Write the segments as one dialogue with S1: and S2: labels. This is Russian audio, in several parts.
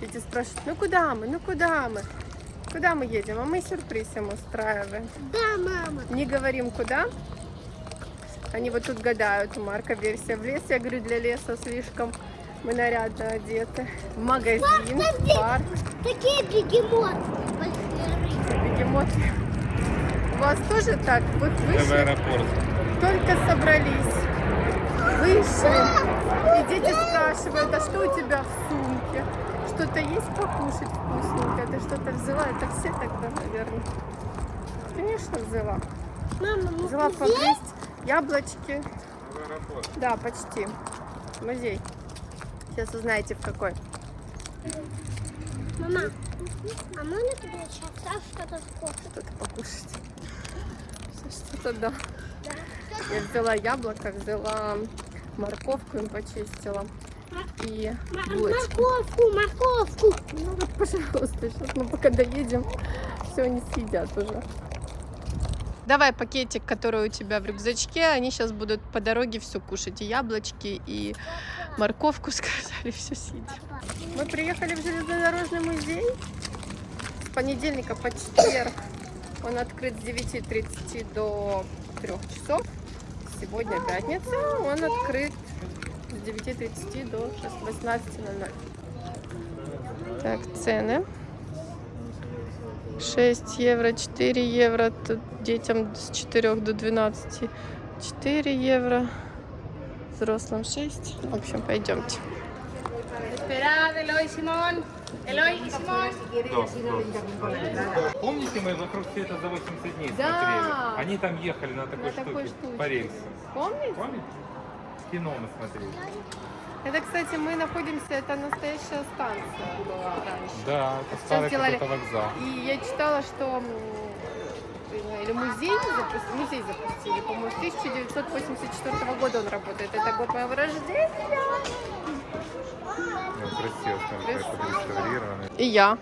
S1: Дети спрашивают, ну куда мы, ну куда мы? Куда мы едем? А мы сюрприз им устраиваем.
S2: Да, мама.
S1: Не говорим куда. Они вот тут гадают, у Марка версия в лес. Я говорю, для леса слишком мы нарядно одеты. В магазин, в парк.
S2: Такие бегемоты. Большие рыбы.
S1: Бегемоты. У вас тоже так? Вы
S3: Это в
S1: вышли,
S3: аэропорт.
S1: только собрались. Вышли. И дети спрашивают, а что у тебя в сумке? Что-то есть покушать вкусненькое? Ты что-то взяла? Это все тогда, наверное. Конечно, взяла.
S2: Мама, мы
S1: Взяла погрызть яблочки. Да, почти. Музей. Сейчас узнаете в какой.
S2: Мама, а можно тебе сейчас что-то скушать?
S1: Что-то покушать. Что-то да.
S2: Да.
S1: Я взяла яблоко, взяла морковку им почистила. И булочку.
S2: Морковку, морковку.
S1: Ну вот, пожалуйста, сейчас мы пока доедем, все они съедят уже. Давай пакетик, который у тебя в рюкзачке, они сейчас будут по дороге все кушать. И яблочки, и морковку, сказали, все съедят. Мы приехали в железнодорожный музей с понедельника по четверг. Он открыт с 9.30 до 3 часов. Сегодня пятница, он открыт с 9.30 до 18.00. Так, цены. 6 евро, 4 евро, тут детям с 4 до 12 4 евро, взрослым 6. В общем, пойдемте.
S4: Simón. Eloy y Simón.
S3: Помните, мы вокруг света за 80 дней
S1: Да.
S3: смотрели? Они там ехали на такой
S1: На такой
S3: штуке
S1: штучке.
S3: по рельсу.
S1: Помните?
S3: Помните? Кино мы смотрели.
S1: Это, кстати, мы находимся, это настоящая станция была раньше.
S3: Да, это старый
S1: делали-
S3: какой-то вокзал.
S1: И я читала, что м, или музей запустили, музей запустили, по-моему, с 1984 года он работает. Это год моего рождения.
S3: Ну, красиво, там как.
S1: И я.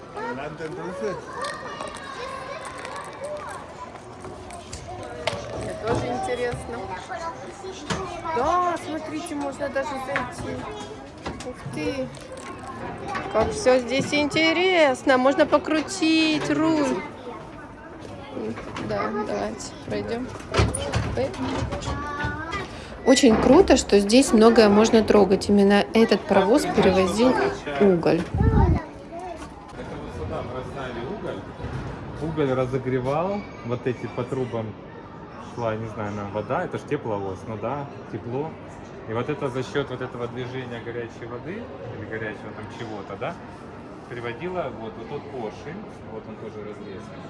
S1: Мне тоже интересно. Да, смотрите, можно даже зайти. Ух ты. Как все здесь интересно. Можно покрутить руль. Да, давайте пройдем. Ой. Очень круто, что здесь многое можно трогать. Именно этот паровоз перевозил уголь.
S3: Уголь разогревал, вот эти по трубам шла, не знаю, нам вода, это ж тепловоз, ну да, тепло. И вот это за счет вот этого движения горячей воды, или горячего там чего-то, да, приводило вот, вот тот поршень, вот он тоже разрезан,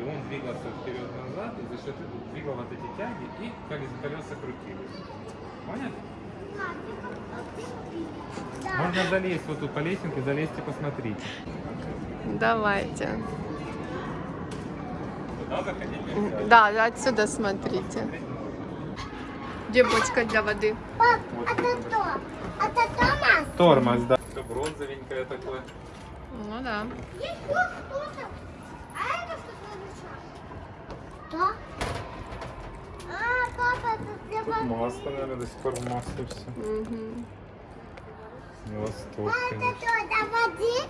S3: и он двигался вперед-назад, и за счет этого двигал вот эти тяги, и колеса крутились. Поняли? Можно залезть вот тут по лесенке, залезьте, посмотрите.
S1: Давайте. Да, отсюда смотрите. Где бочка для воды?
S2: Пап,
S3: Вот
S2: это
S3: это
S2: Томас?
S3: Тормоз, да. Все бронзовенькое такое.
S1: Ну да.
S2: Есть вот. А это что? А, папа, это для
S3: Тут
S2: воды.
S3: масло, наверное, до сих пор в масле все. Не восток,
S2: А это что, для воды?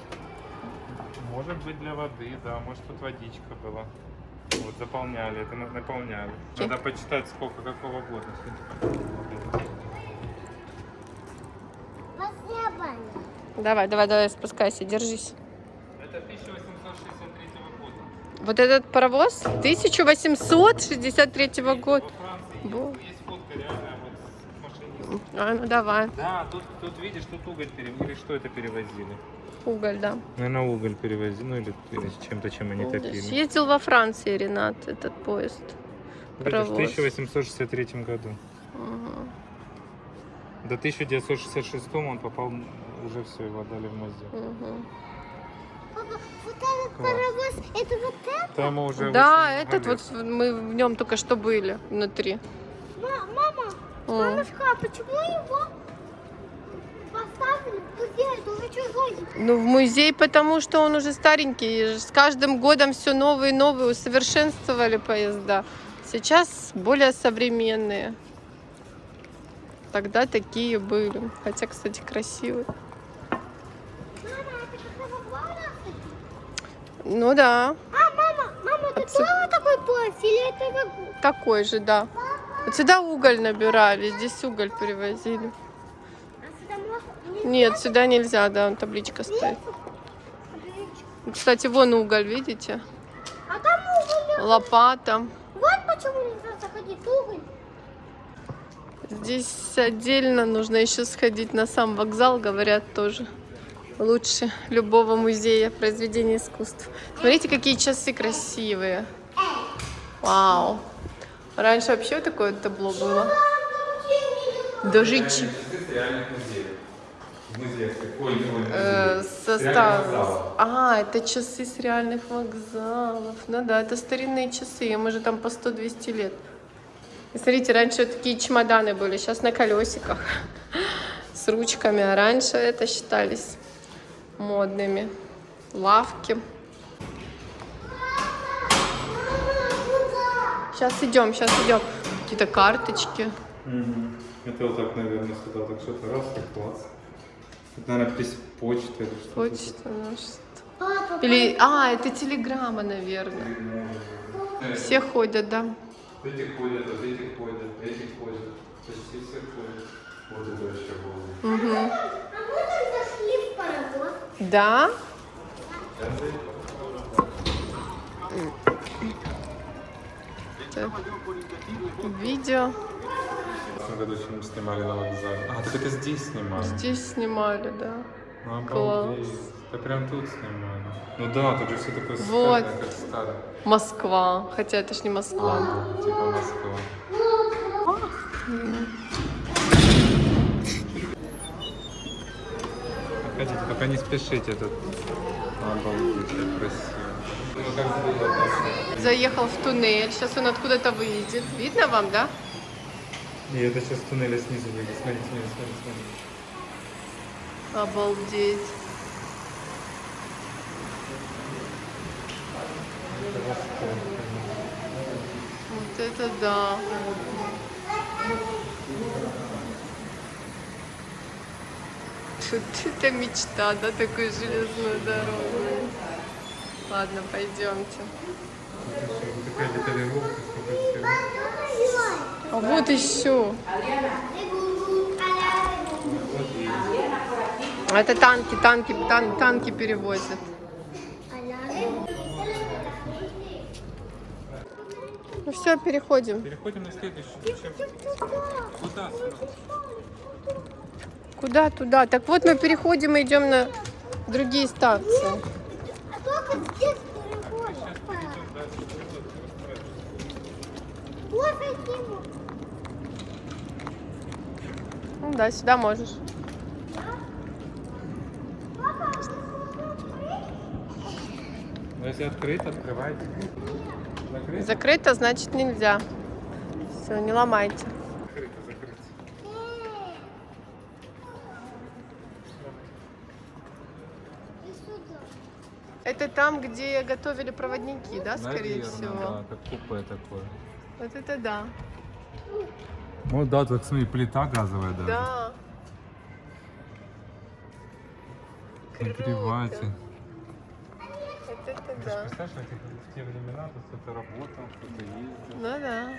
S3: Может быть для воды, да. Может тут водичка была. Вот заполняли, это на- наполняли. Надо почитать, сколько какого года.
S1: Давай, давай, давай, спускайся, держись.
S3: Это 1863 года.
S1: Вот этот паровоз 1863 года.
S3: Во Франции есть, фотка реальная вот с машинистом.
S1: А, ну давай.
S3: Да, тут, тут видишь, тут уголь перевозили. Или что это перевозили?
S1: Уголь, да.
S3: Наверное, уголь перевозили, ну или, или с чем-то, чем они топили.
S1: Ездил во Франции, Ренат, этот поезд.
S3: Видишь, в
S1: паровоз.
S3: 1863 году.
S1: Ага.
S3: До 1966 он попал, уже все, его отдали в музей.
S1: Мгм.
S2: Папа, вот этот паровоз, это вот это?
S3: Там уже
S1: Да, этот вот мы в нем только что были внутри.
S2: Ма- Мама,
S1: О.
S2: мамушка, а почему его музей? Чужой.
S1: Ну, в музей, потому что он уже старенький. С каждым годом все новые и новые усовершенствовали поезда. Сейчас более современные. Тогда такие были. Хотя, кстати, красивые. Ну да,
S2: А, мама, мама, это
S1: Отцы-
S2: тоже такой поезд или это как...
S1: такой же, да. Вот сюда уголь набирали, здесь уголь перевозили. Нет, сюда нельзя, да, табличка стоит. Кстати, вон уголь, видите?
S2: А там уголь.
S1: Лопата.
S2: Вот почему нельзя заходить уголь.
S1: Здесь отдельно нужно еще сходить на сам вокзал, говорят тоже. Лучше любого музея произведений искусств. Смотрите, какие часы красивые. Вау. Раньше вообще такое табло было. Даже чи-
S3: реальных музеев. В музеях. Ой, не ой,
S1: э,
S3: музей.
S1: со
S3: Реальных
S1: ста-
S3: вокзалов.
S1: А, это часы с реальных вокзалов. Ну да, это старинные часы, им уже там по 100-200 лет. И смотрите, раньше вот такие чемоданы были, сейчас на колесиках с ручками, а раньше это считались модными. Лавки. Сейчас идем, сейчас идем. Какие-то карточки.
S3: Мгм. Это вот так, наверное, сюда так что-то раз, так класс. Это, наверное, пись- почта или что-то.
S1: Почта наша.
S2: Папа,
S1: Или, а, это телеграмма, наверное. Все ходят, да.
S3: Эти ходят, вот эти ходят, эти ходят. Почти все ходят. Вот это вообще было.
S1: Мгм.
S2: а мы там зашли в паровоз.
S1: Да? Видео
S3: В прошлом году фильм снимали на вокзале. А, так это здесь снимали.
S1: здесь снимали, да.
S3: Ну,
S1: Класс.
S3: обалдеть. Да прям тут снимали. Ну да, тут же все такое
S1: Вот.
S3: старое, как старое.
S1: Москва. Хотя это ж не Москва.
S3: Типа Москва. Хотите, только не спешите тут. Обалдеть, красиво.
S1: Заехал в туннель. Сейчас он откуда-то выйдет. Видно вам, да?
S3: И это сейчас туннеля снизу выйдет. Смотри, смотри, смотри, смотри.
S1: Обалдеть. Вот это да. Тут это мечта, да, такую железную дорогу. Ладно, пойдемте.
S3: Такая деталировка, сколько всего.
S1: А вот еще. Это танки, танки, тан- танки перевозят. Ну все, переходим.
S3: Переходим на следующую. Куда?
S1: Куда туда? Так вот мы переходим и идем на другие станции.
S2: А только здесь переходит. Вот таким вот.
S1: Ну да, сюда можешь.
S3: Ну, если открыто, открывайте. Закрыто?
S1: Закрыто, значит нельзя. Все, не ломайте.
S3: Закрыто, закрыто.
S1: Это там, где готовили проводники, да, скорее всего?
S3: да, как купе такое.
S1: Вот это да.
S3: Ну да, так смотри, плита газовая даже.
S1: Да.
S3: Нагреватель.
S1: Вот это
S3: Ты
S1: да.
S3: представляешь, в, те времена тут кто-то работал, кто-то ездил.
S1: Ну да.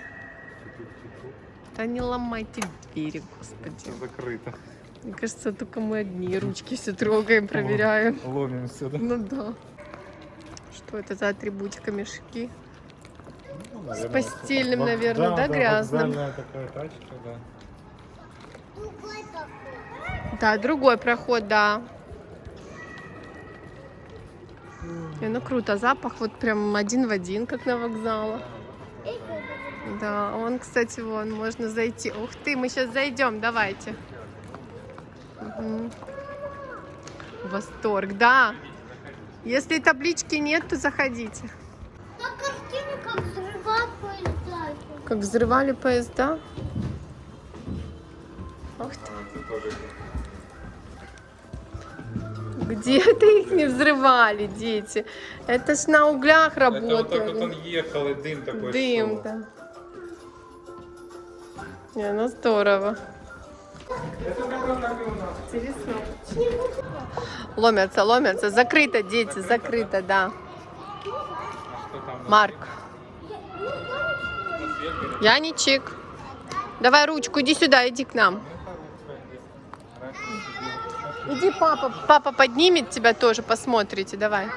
S1: Да не ломайте двери, господи.
S3: Всё закрыто.
S1: Мне кажется, только мы одни ручки все трогаем, проверяем.
S3: Ломимся, да?
S1: Ну да. Что это за атрибутика мешки?
S3: Ну,
S1: С постельным, наверное, да, грязным?
S3: вокзальная такая тачка, да.
S2: Другой такой.
S1: Да, другой проход, да. Не, ну круто, запах вот прям один в один, как на вокзалах. Да, он, кстати, вон, можно зайти. Ух ты, мы сейчас зайдем, давайте. Мгм. Восторг, да. Если таблички нет, то заходите.
S2: Как
S1: взрывали поезда. Ух ты.
S3: Тоже
S1: Где-то их не взрывали, дети. Это ж на углях
S3: Это вот так вот
S1: работали.
S3: он ехал, и дым такой
S1: Дым,
S3: шел.
S1: да. Не, ну здорово. Интересно. Ломятся, ломятся. Закрыто, дети, закрыто, да. Марк, Яничек, давай ручку, иди сюда, иди к нам. Иди, папа, папа поднимет тебя тоже, посмотрите, давай.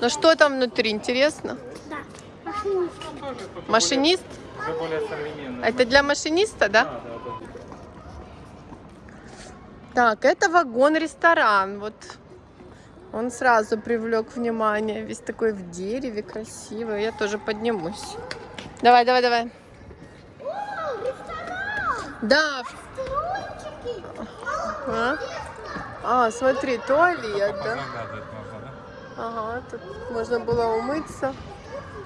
S1: Ну что там внутри, интересно?
S2: Да. Машинист.
S1: Это для машиниста, да?
S3: Да, да, да.
S1: Так, это вагон-ресторан. Вот он сразу привлек внимание. Весь такой в дереве, красивый. Я тоже поднимусь. Давай, давай, давай.
S2: О, ресторан.
S1: Да. А, А, смотри, туалет, да? Ага, тут можно было умыться.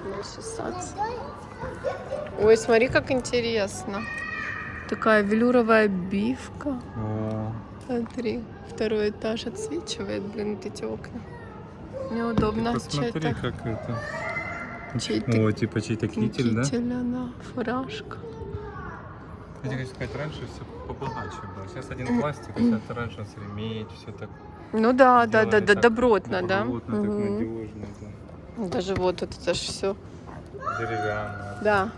S1: Начесаться. Ой, смотри, как интересно. Такая велюровая обивка.
S3: О,
S1: Смотри, второй этаж отсвечивает, блин, вот эти окна. Неудобно.
S3: посмотри, как это.
S1: Чей-то
S3: О, типа чей-то китель, да?
S1: китель, да, фуражка.
S3: Я хочу сказать, раньше все побогаче было. Сейчас один пластик, а это раньше нас ремень, все так
S1: Ну да, да, да, да, добротно, да.
S3: добротно, так надежно, да.
S1: Даже вот это же все.
S3: Деревянно.
S1: Да.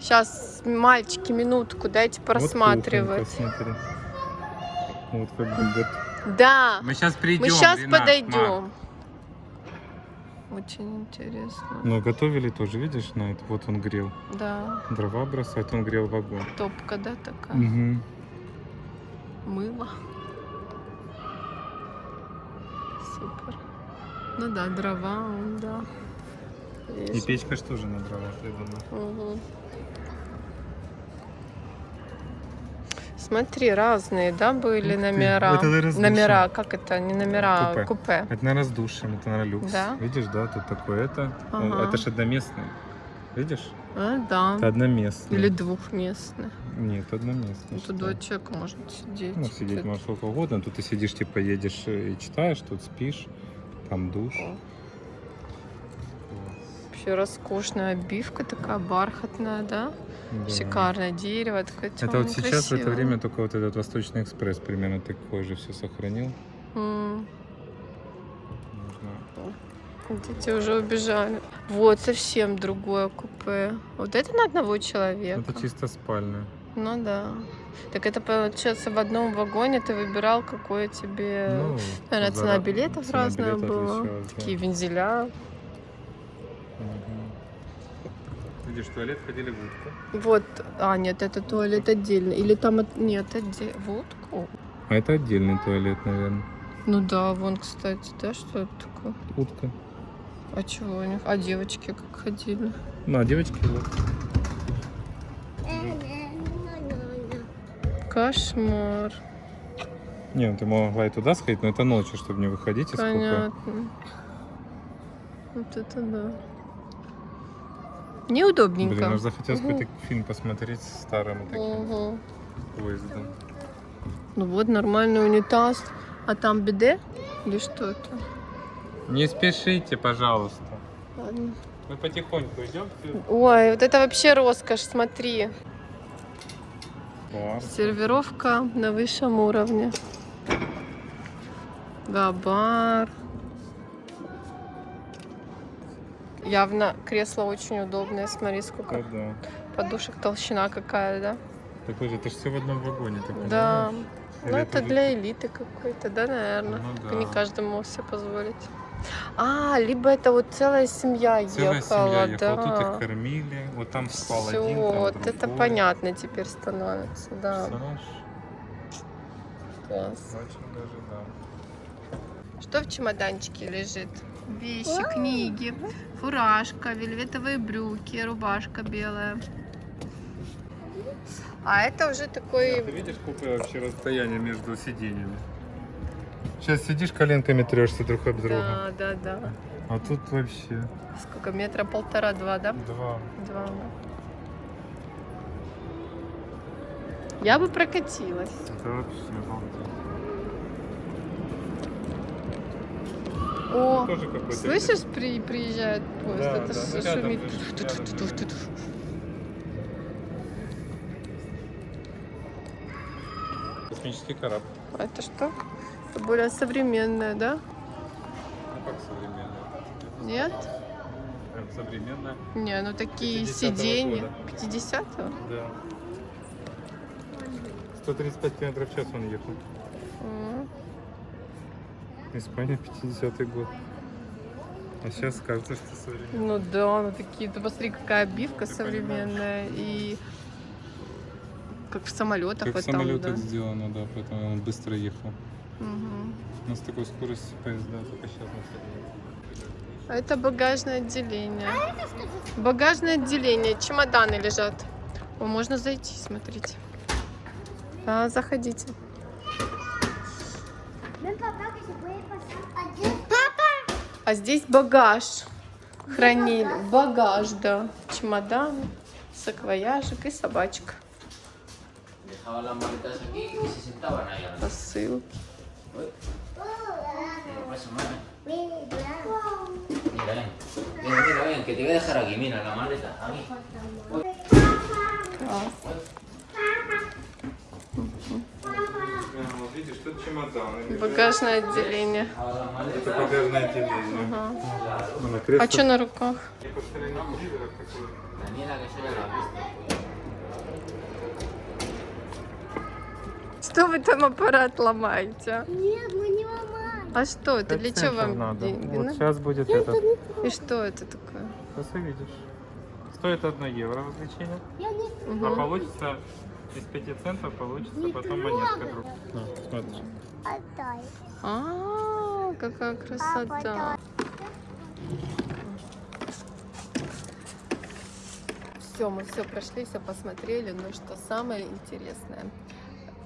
S1: Сейчас, мальчики, минутку, дайте просматривать.
S3: Вот кухонька, смотри. Вот как бы.
S1: да,
S3: Мы сейчас придем.
S1: мы сейчас подойдем. Очень интересно.
S3: Но готовили тоже, видишь, на это. Вот он грел.
S1: Да,
S3: Дрова бросает, он грел вагон.
S1: топка, да, такая.
S3: Угу.
S1: Мыло. Супер. Ну да, дрова, да.
S3: И
S1: Видишь?
S3: печка ж тоже на дровах, я думаю.
S1: Смотри, разные, да, были номера.
S3: это, наверное,
S1: номера, как это, не номера,
S3: Купе.
S1: купе.
S3: Это, наверное, с душем, это, наверное, люкс.
S1: Да?
S3: Видишь, да, тут такое это. Он-
S1: Ага.
S3: Это ж одноместный. Видишь?
S1: А, да.
S3: Это одноместный.
S1: Или двухместные.
S3: Нет, одноместный.
S1: Тут два человека может сидеть.
S3: Ну, сидеть можешь сколько угодно. Тут ты сидишь, типа, едешь э, и читаешь, тут спишь. Там душ.
S1: О. Вообще роскошная обивка такая бархатная, да?
S3: Да.
S1: Шикарное дерево, такое
S3: Это
S1: тёмное,
S3: вот сейчас в это время только вот этот Восточный экспресс примерно такой же все сохранил.
S1: Дети уже убежали. Вот, совсем другое купе. Вот это на одного человека.
S3: Это чисто спальня.
S1: Ну да. Так это получается в одном вагоне ты выбирал, какое тебе...
S3: Ну,
S1: наверное, цена билетов
S3: цена
S1: разная
S3: билета
S1: была.
S3: отличалась, да.
S1: Такие вензеля.
S3: Видишь, в туалет ходили в утку.
S1: Вот. А, нет, это туалет отдельно. Или там... Нет, отдельно. Водку?
S3: А это отдельный туалет, наверное.
S1: Ну да, вон, кстати, да, что это такое?
S3: Утка.
S1: А чего у них? А девочки как ходили?
S3: Ну, а девочки вот.
S1: Кошмар.
S3: Не, ну ты могла и туда сходить, но это ночью, чтобы не выходить из.
S1: Понятно. Вот это да.
S3: Блин,
S1: Неудобненько.
S3: аж захотелось
S1: Мгм.
S3: какой-то фильм посмотреть с старым таким
S1: Мгм.
S3: поездом.
S1: Ну вот нормальный унитаз. А там биде? Или что это?
S3: Не спешите, пожалуйста.
S1: Ладно.
S3: Мы потихоньку идем.
S1: Ой, вот это вообще роскошь, смотри.
S3: О,
S1: Сервировка на высшем уровне. Да, Явно кресло очень удобное. Смотри, сколько
S3: да, да.
S1: подушек, толщина какая, да?
S3: Такой же, это же все в одном вагоне, ты
S1: Да. Ну, это
S3: же-
S1: для элиты какой-то, да, наверное?
S3: Ну
S1: Не
S3: да.
S1: каждый мог себе позволить. А, либо это вот целая семья
S3: Целая
S1: ехала,
S3: семья
S1: да.
S3: ехала, тут их кормили, вот там спал
S1: Всё,
S3: один, там
S1: вот это понятно теперь становится, да.
S3: Представляешь?
S1: Класс.
S3: Очень даже, да.
S1: Что в чемоданчике лежит? Вещи, книги, фуражка, вельветовые брюки, рубашка белая. А это уже
S3: Ты
S1: такой...
S3: видишь, какое вообще расстояние между сиденьями? Сейчас сидишь, коленками трешься друг об друга.
S1: Да, да, да.
S3: А тут вообще
S1: Сколько? Метра полтора-два, да?
S3: два.
S1: Два. Я бы прокатилась.
S3: Это вообще обалдеть. Тоже какой-то
S1: слышишь, при, приезжает поезд,
S3: Да,
S1: это
S3: да, рядом
S1: шумит.
S3: рядом. Космический корабль.
S1: А это что? Это более современное, да?
S3: Ну как современная?
S1: Нет?
S3: Прям современная.
S1: Не, ну такие
S3: 50-го
S1: сиденья.
S3: года.
S1: 50-го?
S3: Да. 135 км в час он ехал. Испания 50-й год. А сейчас кажется, что современная.
S1: Ну да, ну такие, ты посмотри, какая обивка
S3: Ты
S1: современная и как в самолетах
S3: Как в самолетах
S1: да.
S3: сделано, да, поэтому он быстро ехал.
S1: Мгм.
S3: Но с такой скоростью поезда только сейчас на.
S1: А это багажное отделение. Багажное отделение, чемоданы лежат. О, можно зайти, смотрите. Да, заходите.
S2: Ven papá
S1: А здесь багаж хранили. Багаж, да. Чемодан, саквояжик и собачка. Посылки.
S5: pasa,
S3: вот видишь, тут чемодан.
S1: Багажное отделение.
S3: Это багажное отделение.
S1: Ага.
S3: Ну, на
S1: А что на руках? Что вы там аппарат ломаете?
S2: Нет, мы не ломаем.
S1: А что это? Для чего вам
S3: надо.
S1: деньги?
S3: Вот
S1: ну?
S3: сейчас будет этот.
S1: И что это такое?
S3: Сейчас увидишь. Стоит 1 евро развлечение.
S2: Я.
S3: А получится из 5 центов получится потом монетка друг. На, смотри.
S2: Отдай.
S1: А, какая красота. Все, мы все прошли, все посмотрели. Но что самое интересное,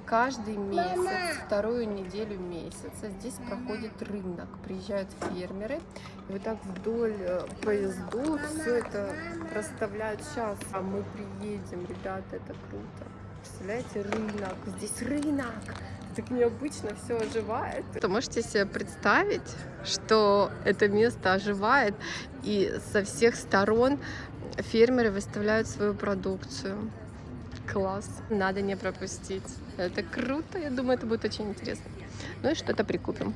S1: каждый месяц, вторую неделю месяца здесь проходит рынок. Приезжают фермеры, и вот так вдоль э, поездов все это расставляют. Сейчас а мы приедем, ребята, это круто. Представляете, рынок, здесь рынок. Так необычно все оживает. То можете себе представить, что это место оживает, и со всех сторон фермеры выставляют свою продукцию. Класс. Надо не пропустить. Это круто. Я думаю, это будет очень интересно. Ну и что-то прикупим.